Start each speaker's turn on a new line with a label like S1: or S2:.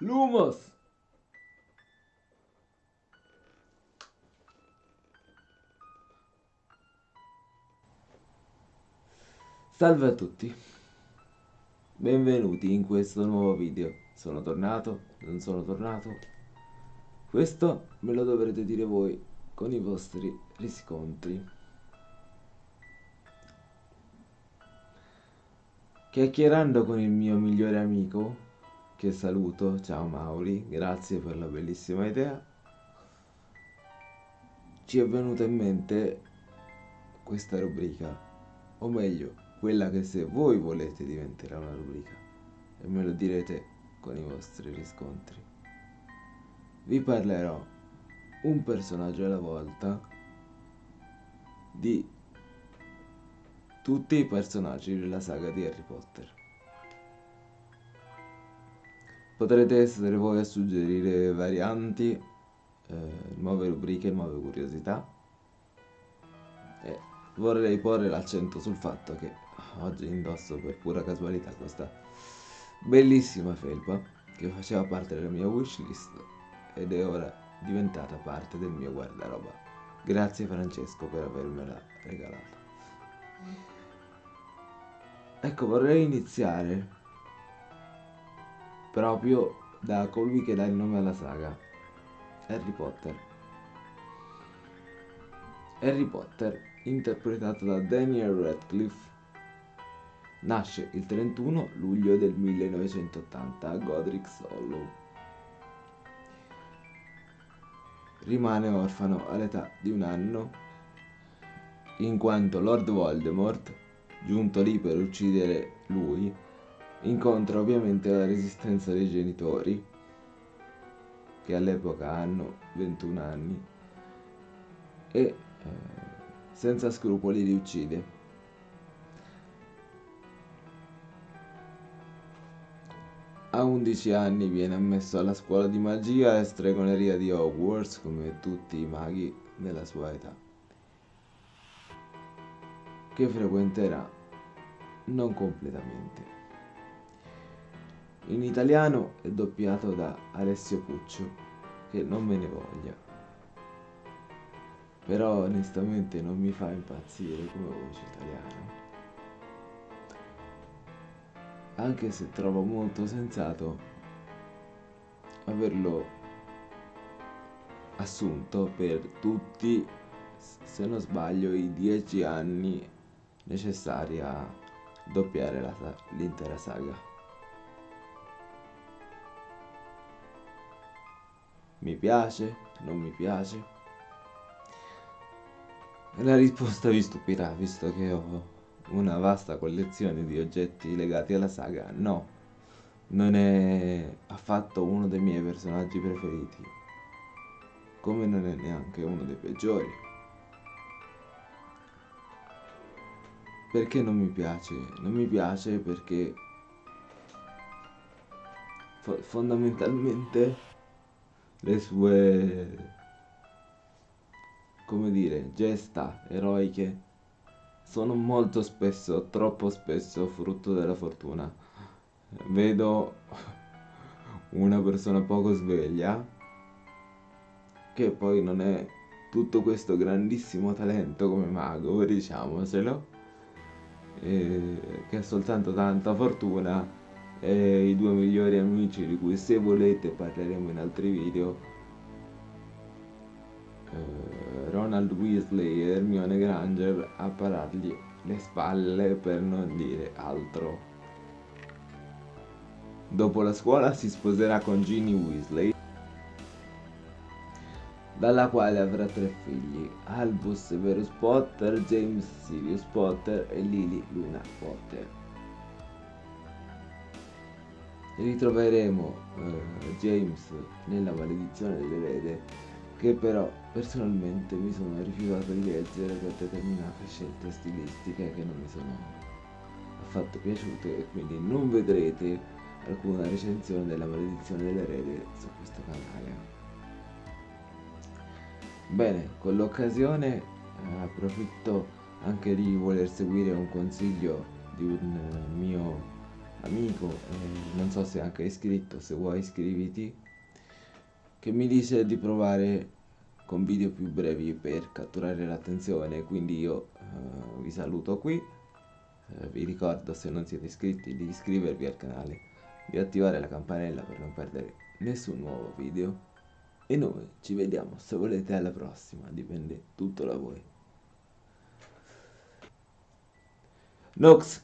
S1: Lumos! Salve a tutti, benvenuti in questo nuovo video. Sono tornato, non sono tornato. Questo me lo dovrete dire voi con i vostri riscontri. Chiacchierando con il mio migliore amico, che saluto, ciao Mauri, grazie per la bellissima idea, ci è venuta in mente questa rubrica, o meglio, quella che se voi volete diventerà una rubrica e me lo direte con i vostri riscontri. Vi parlerò un personaggio alla volta di tutti i personaggi della saga di Harry Potter. Potrete essere voi a suggerire varianti, eh, nuove rubriche, nuove curiosità. E vorrei porre l'accento sul fatto che oggi indosso per pura casualità questa bellissima felpa che faceva parte della mia wishlist ed è ora diventata parte del mio guardaroba. Grazie Francesco per avermela regalata. Ecco, vorrei iniziare proprio da colui che dà il nome alla saga, Harry Potter. Harry Potter, interpretato da Daniel Radcliffe, Nasce il 31 luglio del 1980 a Godric Hollow. Rimane orfano all'età di un anno, in quanto Lord Voldemort, giunto lì per uccidere lui, incontra ovviamente la resistenza dei genitori, che all'epoca hanno 21 anni, e eh, senza scrupoli li uccide. A 11 anni viene ammesso alla scuola di magia e stregoneria di Hogwarts come tutti i maghi della sua età, che frequenterà non completamente. In italiano è doppiato da Alessio Puccio, che non me ne voglia. Però onestamente non mi fa impazzire come voce italiana anche se trovo molto sensato averlo assunto per tutti, se non sbaglio, i dieci anni necessari a doppiare l'intera saga. Mi piace? Non mi piace? La risposta vi stupirà, visto che ho una vasta collezione di oggetti legati alla saga, no, non è affatto uno dei miei personaggi preferiti, come non è neanche uno dei peggiori. Perché non mi piace? Non mi piace perché fo fondamentalmente le sue, come dire, gesta eroiche sono molto spesso, troppo spesso, frutto della fortuna. Vedo una persona poco sveglia che poi non è tutto questo grandissimo talento come mago, diciamocelo, che ha soltanto tanta fortuna e i due migliori amici di cui se volete parleremo in altri video eh, Ronald Weasley e Hermione Granger a parargli le spalle per non dire altro. Dopo la scuola si sposerà con Ginny Weasley, dalla quale avrà tre figli, Albus Severus Potter, James Sirius Potter e Lily Luna Potter. Ritroveremo eh, James nella maledizione dell'erede che però personalmente mi sono rifiutato di leggere per determinate scelte stilistiche che non mi sono affatto piaciute e quindi non vedrete alcuna recensione della maledizione dell'erede su questo canale. Bene, con l'occasione eh, approfitto anche di voler seguire un consiglio di un eh, mio amico, eh, non so se anche iscritto, se vuoi iscriviti, che mi dice di provare con video più brevi per catturare l'attenzione, quindi io eh, vi saluto qui, eh, vi ricordo se non siete iscritti di iscrivervi al canale, di attivare la campanella per non perdere nessun nuovo video. E noi ci vediamo se volete alla prossima, dipende tutto da voi. Nox